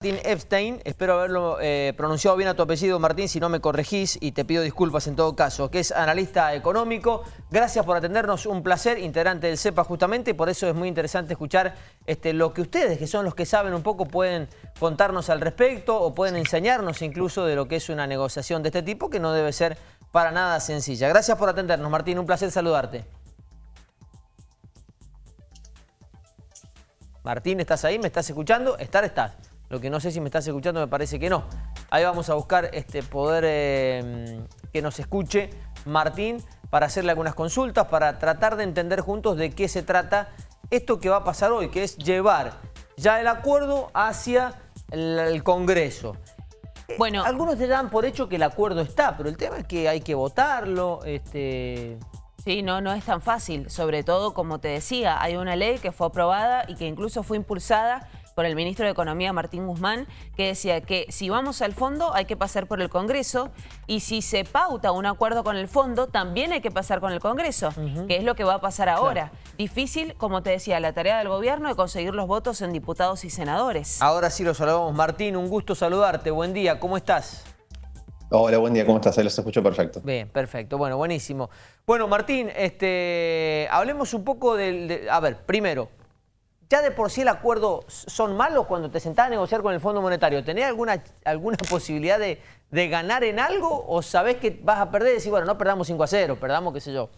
Martín Epstein, espero haberlo eh, pronunciado bien a tu apellido Martín, si no me corregís y te pido disculpas en todo caso, que es analista económico. Gracias por atendernos, un placer, integrante del CEPA justamente, por eso es muy interesante escuchar este, lo que ustedes, que son los que saben un poco, pueden contarnos al respecto o pueden enseñarnos incluso de lo que es una negociación de este tipo, que no debe ser para nada sencilla. Gracias por atendernos Martín, un placer saludarte. Martín, ¿estás ahí? ¿Me estás escuchando? Estar, estás. Lo que no sé si me estás escuchando, me parece que no. Ahí vamos a buscar este poder eh, que nos escuche Martín para hacerle algunas consultas, para tratar de entender juntos de qué se trata esto que va a pasar hoy, que es llevar ya el acuerdo hacia el, Congreso. Eh, bueno, Algunos te dan por hecho que el acuerdo está, pero el tema es que hay que votarlo. Este... Sí, no, no es tan fácil. Sobre todo, como te decía, hay una ley que fue aprobada y que incluso fue impulsada por el ministro de Economía Martín Guzmán, que decía que si vamos al fondo hay que pasar por el Congreso y si se pauta un acuerdo con el fondo también hay que pasar con el Congreso, que es lo que va a pasar ahora. Difícil, como te decía, la tarea del gobierno de conseguir los votos en diputados y senadores. Ahora sí los saludamos. Martín, un gusto saludarte. Buen día, ¿cómo estás? Hola, buen día, ¿cómo estás? Ahí los escucho perfecto. Bien, perfecto. Bueno, buenísimo. Bueno, Martín, este, hablemos un poco del... a ver, primero, ya de por sí el acuerdo son malos cuando te sentás a negociar con el Fondo Monetario. ¿Tenés alguna, alguna posibilidad de, ganar en algo o sabés que vas a perder y decir, bueno, no perdamos 5 a 0, perdamos, qué sé yo,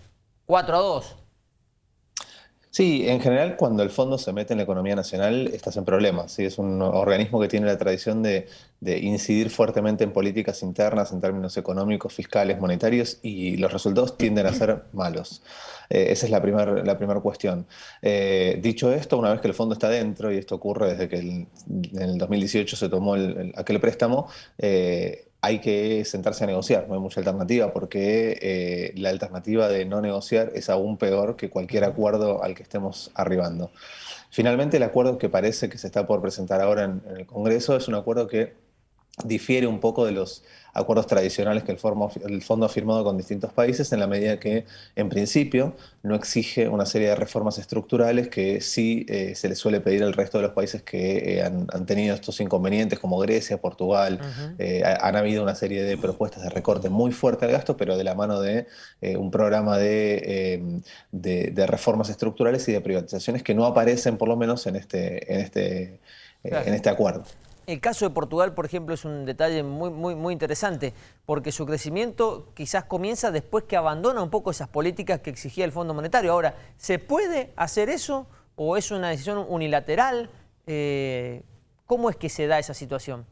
4 a 2? Sí, en general cuando el fondo se mete en la economía nacional estás en problemas. ¿sí? Es un organismo que tiene la tradición de, incidir fuertemente en políticas internas en términos económicos, fiscales, monetarios y los resultados tienden a ser malos. Eh, esa es la primera la primer cuestión. Eh, dicho esto, una vez que el fondo está dentro, y esto ocurre desde que en el 2018 se tomó aquel préstamo, eh, hay que sentarse a negociar, no hay mucha alternativa, porque eh, la alternativa de no negociar es aún peor que cualquier acuerdo al que estemos arribando. Finalmente, el acuerdo que parece que se está por presentar ahora en el Congreso es un acuerdo que difiere un poco de los acuerdos tradicionales que el, fondo ha firmado con distintos países en la medida que, en principio, no exige una serie de reformas estructurales que sí eh, se le suele pedir al resto de los países que eh, han, tenido estos inconvenientes, como Grecia, Portugal. Eh, han habido una serie de propuestas de recorte muy fuerte al gasto, pero de la mano de un programa de, de, reformas estructurales y de privatizaciones que no aparecen, por lo menos, en este, en este, en este acuerdo. El caso de Portugal, por ejemplo, es un detalle muy, interesante, porque su crecimiento quizás comienza después que abandona un poco esas políticas que exigía el Fondo Monetario. Ahora, ¿se puede hacer eso o es una decisión unilateral? Eh, ¿Cómo es que se da esa situación?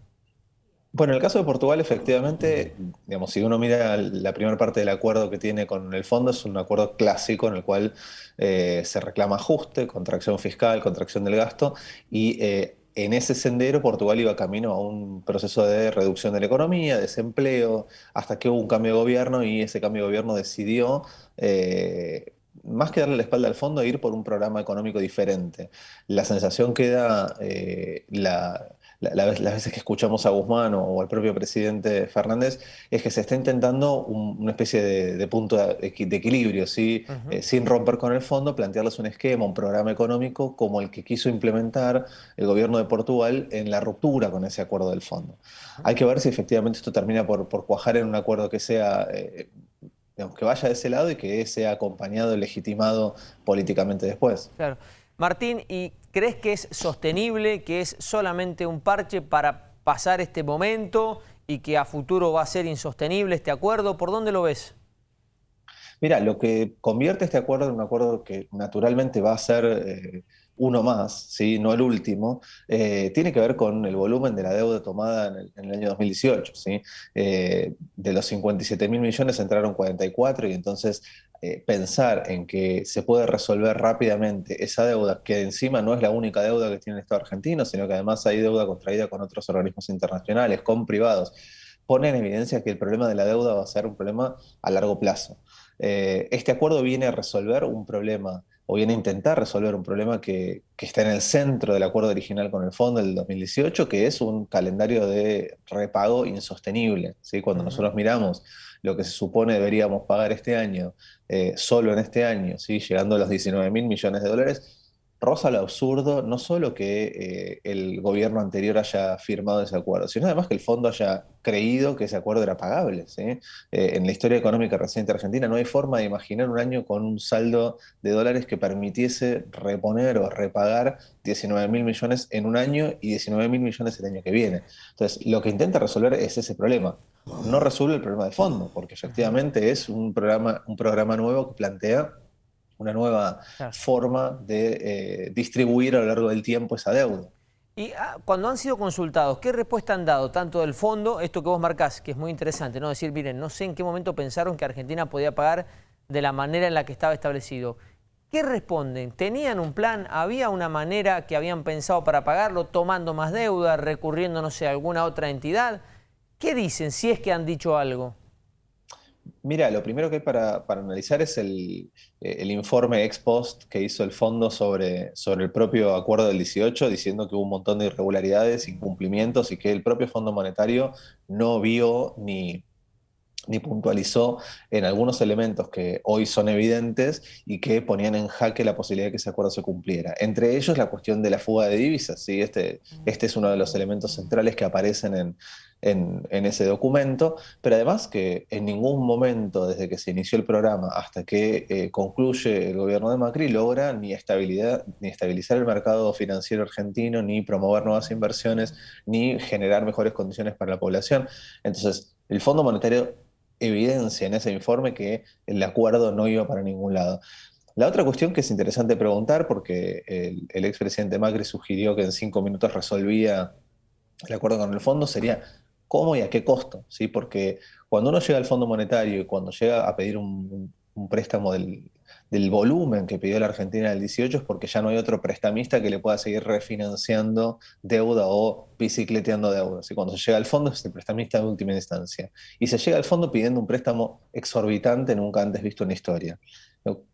Bueno, en el caso de Portugal, efectivamente, digamos, si uno mira la primera parte del acuerdo que tiene con el fondo, es un acuerdo clásico en el cual eh, se reclama ajuste, contracción fiscal, contracción del gasto, y eh, en ese sendero Portugal iba camino a un proceso de reducción de la economía, desempleo, hasta que hubo un cambio de gobierno y ese cambio de gobierno decidió, eh, más que darle la espalda al fondo, ir por un programa económico diferente. La sensación queda eh, la, las veces que escuchamos a Guzmán o, al propio presidente Fernández, es que se está intentando una especie de, punto de, equilibrio, ¿sí? Eh, sin romper con el fondo, plantearles un esquema, un programa económico como el que quiso implementar el gobierno de Portugal en la ruptura con ese acuerdo del fondo. Hay que ver si efectivamente esto termina por, cuajar en un acuerdo que sea... Eh, que vaya de ese lado y que sea acompañado y legitimado políticamente después. Claro. Martín, ¿y crees que es sostenible, que es solamente un parche para pasar este momento y que a futuro va a ser insostenible este acuerdo? ¿Por dónde lo ves? Mira, lo que convierte este acuerdo en un acuerdo que naturalmente va a ser eh, uno más, ¿sí? no el último, eh, tiene que ver con el volumen de la deuda tomada en el, año 2018. ¿sí? Eh, de los 57 mil millones entraron 44 y entonces eh, pensar en que se puede resolver rápidamente esa deuda, que encima no es la única deuda que tiene el Estado argentino, sino que además hay deuda contraída con otros organismos internacionales, con privados, pone en evidencia que el problema de la deuda va a ser un problema a largo plazo. este acuerdo viene a resolver un problema o viene a intentar resolver un problema que, está en el centro del acuerdo original con el fondo del 2018, que es un calendario de repago insostenible. ¿sí? Cuando nosotros miramos lo que se supone deberíamos pagar este año, eh, solo en este año, ¿sí? llegando a los 19 mil millones de dólares, rosa lo absurdo, no solo que eh, el gobierno anterior haya firmado ese acuerdo, sino además que el fondo haya creído que ese acuerdo era pagable. Eh, en la historia económica reciente argentina no hay forma de imaginar un año con un saldo de dólares que permitiese reponer o repagar 19 mil millones en un año y 19 mil millones el año que viene. Entonces, lo que intenta resolver es ese problema. No resuelve el problema de fondo, porque efectivamente es un programa, un programa nuevo que plantea una nueva forma de eh, distribuir a lo largo del tiempo esa deuda. Y ah, cuando han sido consultados, ¿qué respuesta han dado tanto del fondo, esto que vos marcás, que es muy interesante, ¿no? Decir, miren, no sé en qué momento pensaron que Argentina podía pagar de la manera en la que estaba establecido. ¿Qué responden? ¿Tenían un plan? ¿Había una manera que habían pensado para pagarlo, tomando más deuda, recurriendo, no sé, a alguna otra entidad? ¿Qué dicen, si es que han dicho algo? Mira, lo primero que hay para, analizar es el, informe ex post que hizo el fondo sobre, sobre el propio acuerdo del 18, diciendo que hubo un montón de irregularidades, incumplimientos y que el propio Fondo Monetario no vio ni, ni puntualizó en algunos elementos que hoy son evidentes y que ponían en jaque la posibilidad de que ese acuerdo se cumpliera. Entre ellos la cuestión de la fuga de divisas. ¿sí? Este, este es uno de los elementos centrales que aparecen en, en, ese documento, pero además que en ningún momento desde que se inició el programa hasta que eh, concluye el gobierno de Macri logra ni, estabilidad, ni estabilizar el mercado financiero argentino, ni promover nuevas inversiones, ni generar mejores condiciones para la población. Entonces, el Fondo Monetario evidencia en ese informe que el acuerdo no iba para ningún lado. La otra cuestión que es interesante preguntar, porque el, expresidente Macri sugirió que en cinco minutos resolvía el acuerdo con el fondo, sería cómo y a qué costo, ¿sí? Porque cuando uno llega al Fondo Monetario y cuando llega a pedir un, préstamo del, volumen que pidió la Argentina en el 18 es porque ya no hay otro prestamista que le pueda seguir refinanciando deuda o bicicleteando deuda. ¿sí? Cuando se llega al fondo es el prestamista de última instancia. Y se llega al fondo pidiendo un préstamo exorbitante nunca antes visto en la historia.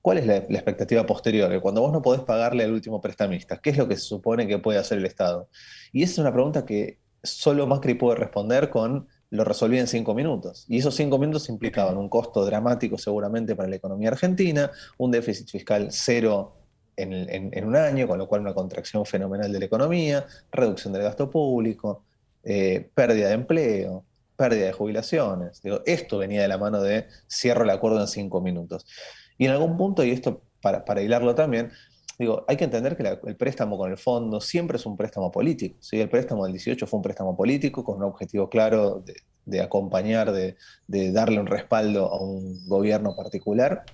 ¿Cuál es la, la, expectativa posterior? Cuando vos no podés pagarle al último prestamista, ¿qué es lo que se supone que puede hacer el Estado? Y esa es una pregunta que solo Macri puede responder con lo resolví en cinco minutos. Y esos cinco minutos implicaban un costo dramático seguramente para la economía argentina, un déficit fiscal cero en, un año, con lo cual una contracción fenomenal de la economía, reducción del gasto público, eh, pérdida de empleo, pérdida de jubilaciones. Digo, esto venía de la mano de cierro el acuerdo en cinco minutos. Y en algún punto, y esto para, para hilarlo también, digo, hay que entender que el préstamo con el fondo siempre es un préstamo político. ¿sí? El préstamo del 18 fue un préstamo político con un objetivo claro de, acompañar, de, darle un respaldo a un gobierno particular.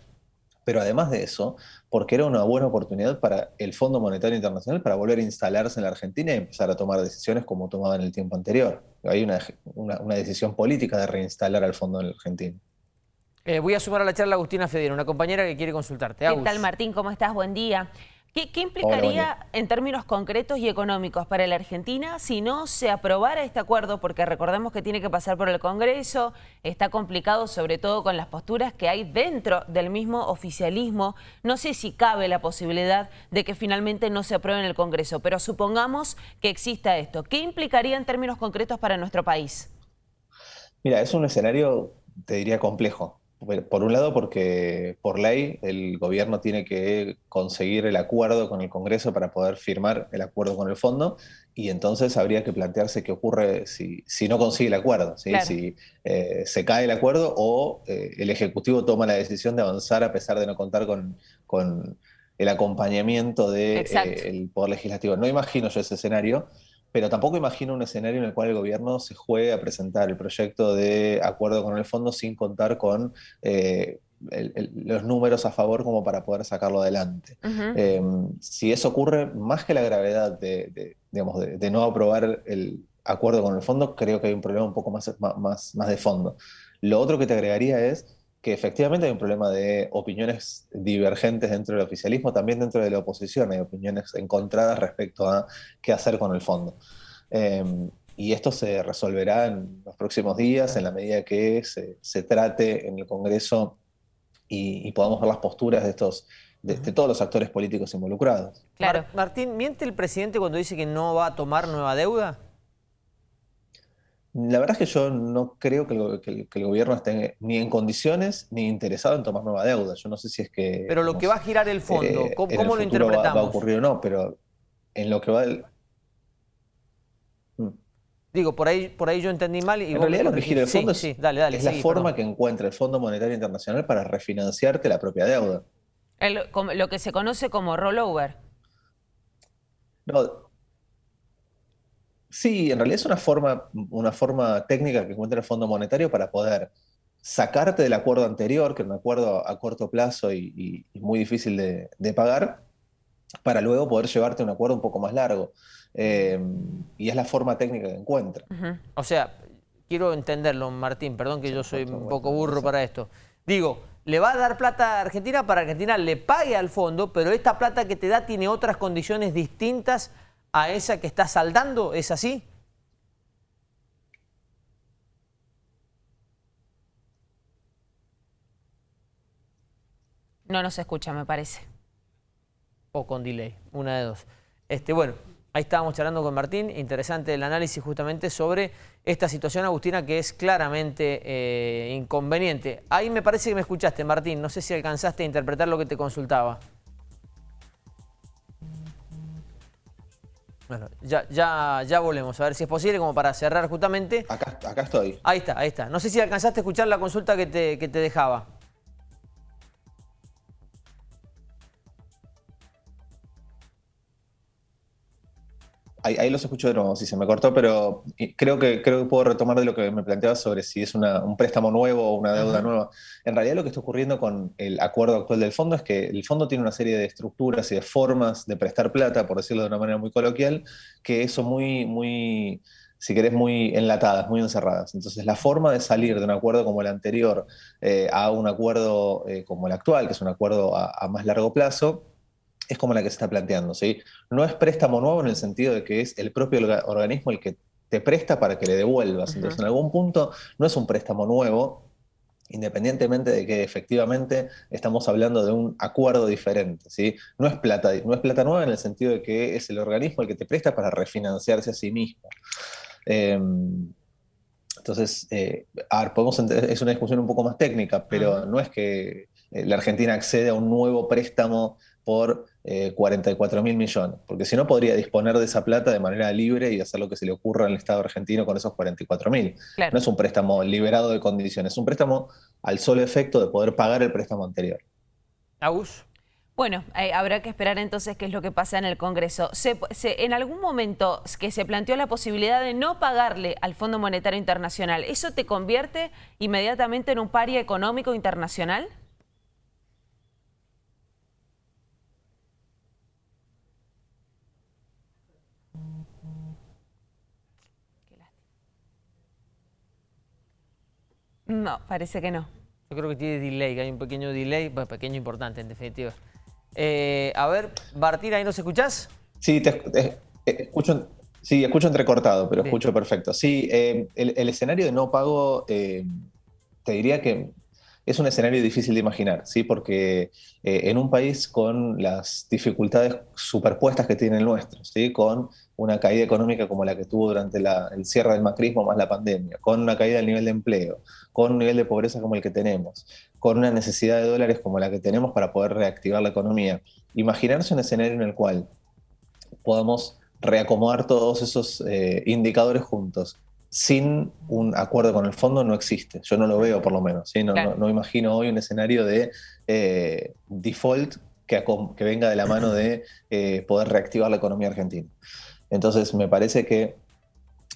Pero además de eso, porque era una buena oportunidad para el Fondo Monetario Internacional para volver a instalarse en la Argentina y empezar a tomar decisiones como tomaba en el tiempo anterior. Hay una, una decisión política de reinstalar al Fondo en la Argentina. Eh, voy a sumar a la charla a Agustina Federa, una compañera que quiere consultarte. ¿Qué tal, Martín? ¿Cómo estás? Buen día. ¿Qué, implicaría en términos concretos y económicos para la Argentina si no se aprobara este acuerdo? Porque recordemos que tiene que pasar por el Congreso, está complicado sobre todo con las posturas que hay dentro del mismo oficialismo. No sé si cabe la posibilidad de que finalmente no se apruebe en el Congreso, pero supongamos que exista esto. ¿Qué implicaría en términos concretos para nuestro país? Mira, es un escenario, te diría, complejo. Por un lado, porque por ley el gobierno tiene que conseguir el acuerdo con el Congreso para poder firmar el acuerdo con el fondo, y entonces habría que plantearse qué ocurre si, si no consigue el acuerdo, si eh, se cae el acuerdo o eh, el Ejecutivo toma la decisión de avanzar a pesar de no contar con, con el acompañamiento del de, Poder Legislativo. No imagino yo ese escenario pero tampoco imagino un escenario en el cual el gobierno se juegue a presentar el proyecto de acuerdo con el fondo sin contar con eh, los números a favor como para poder sacarlo adelante. Em, si eso ocurre, más que la gravedad de, digamos, de, no aprobar el acuerdo con el fondo, creo que hay un problema un poco más, más, más de fondo. Lo otro que te agregaría es que efectivamente hay un problema de opiniones divergentes dentro del oficialismo, también dentro de la oposición hay opiniones encontradas respecto a qué hacer con el fondo. Em, y esto se resolverá en los próximos días, en la medida que se, trate en el Congreso y, podamos ver las posturas de estos de, todos los actores políticos involucrados. Claro. Martín, ¿miente el presidente cuando dice que no va a tomar nueva deuda? La verdad es que yo no creo que el, gobierno esté ni en condiciones ni interesado en tomar nueva deuda. Yo no sé si es que... Pero lo que va a girar el fondo, eh, ¿cómo, lo interpretamos? Va, a ocurrir o no, pero en lo que va... El... Mm. Digo, por ahí, por ahí yo entendí mal. Y en realidad lo que gira el fondo es, la forma que encuentra el Fondo Monetario Internacional para refinanciarte la propia deuda. lo que se conoce como rollover. No, Sí, en realidad es una forma, una forma técnica que encuentra el Fondo Monetario para poder sacarte del acuerdo anterior, que era un acuerdo a corto plazo y, muy difícil de, pagar, para luego poder llevarte a un acuerdo un poco más largo. Eh, y es la forma técnica que encuentra. O sea, quiero entenderlo, Martín, perdón que yo soy un poco burro para esto. Digo, le va a dar plata a Argentina para que Argentina le pague al fondo, pero esta plata que te da tiene otras condiciones distintas a esa que está saldando, ¿es así? No nos escucha, me parece. O con delay, una de dos. Este, bueno, ahí estábamos charlando con Martín, interesante el análisis justamente sobre esta situación, Agustina, que es claramente eh, inconveniente. Ahí me parece que me escuchaste, Martín, no sé si alcanzaste a interpretar lo que te consultaba. Bueno, ya, ya, ya volvemos, a ver si es posible, como para cerrar justamente. Acá, acá estoy. Ahí está, ahí está. No sé si alcanzaste a escuchar la consulta que te, que te dejaba. Ahí, los escucho de nuevo, si se me cortó, pero creo que, creo que puedo retomar de lo que me planteaba sobre si es un préstamo nuevo o una deuda nueva. En realidad lo que está ocurriendo con el acuerdo actual del fondo es que el fondo tiene una serie de estructuras y de formas de prestar plata, por decirlo de una manera muy coloquial, que son muy, muy, si querés, muy enlatadas, muy encerradas. Entonces, la forma de salir de un acuerdo como el anterior eh, a un acuerdo eh, como el actual, que es un acuerdo a más largo plazo, es como la que se está planteando. ¿sí? No es préstamo nuevo en el sentido de que es el propio organismo el que te presta para que le devuelvas. Entonces, en algún punto no es un préstamo nuevo, independientemente de que efectivamente estamos hablando de un acuerdo diferente. ¿sí? No, es plata, no es plata nueva en el sentido de que es el organismo el que te presta para refinanciarse a sí mismo. Em, entonces, eh, podemos es una discusión un poco más técnica, pero no es que eh, la Argentina accede a un nuevo préstamo por 44 eh, mil millones, porque si no podría disponer de esa plata de manera libre y hacer lo que se le ocurra al Estado argentino con esos 44 mil. No es un préstamo liberado de condiciones, es un préstamo al solo efecto de poder pagar el préstamo anterior. Agus. Bueno, eh, habrá que esperar entonces qué es lo que pasa en el Congreso. en algún momento que se planteó la posibilidad de no pagarle al Fondo Monetario Internacional, ¿eso te convierte inmediatamente en un paria económico internacional? No, parece que no. Yo creo que tiene delay, que hay un pequeño delay, bueno, pequeño importante en definitiva. Eh, a ver, Bartira, ¿ahí nos escuchás? Sí, te, eh, escucho, sí, escucho entrecortado, pero escucho perfecto. Sí, eh, el, escenario de no pago, te diría que es un escenario difícil de imaginar, ¿sí? porque en un país con las dificultades superpuestas que tiene el nuestro, ¿sí? con una caída económica como la que tuvo durante el cierre del macrismo más la pandemia, con una caída del nivel de empleo, con un nivel de pobreza como el que tenemos, con una necesidad de dólares como la que tenemos para poder reactivar la economía. Imaginarse un escenario en el cual podamos reacomodar todos esos eh, indicadores juntos sin un acuerdo con el fondo no existe. Yo no lo veo por lo menos. No, no, imagino hoy un escenario de eh, default que, que, venga de la mano de eh, poder reactivar la economía argentina. Entonces me parece que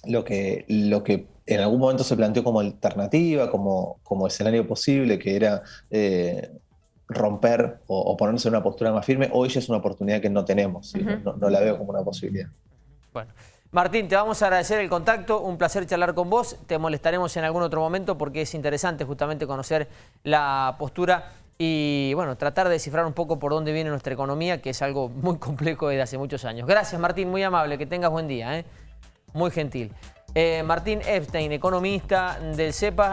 lo que, lo que en algún momento se planteó como alternativa, como, como escenario posible, que era eh, romper o, ponerse en una postura más firme, hoy ya es una oportunidad que no tenemos, no, la veo como una posibilidad. Bueno. Martín, te vamos a agradecer el contacto, un placer charlar con vos, te molestaremos en algún otro momento porque es interesante justamente conocer la postura y bueno, tratar de descifrar un poco por dónde viene nuestra economía, que es algo muy complejo desde hace muchos años. Gracias Martín, muy amable, que tengas buen día, ¿eh? muy gentil. Eh, Martín Epstein, economista del CEPA.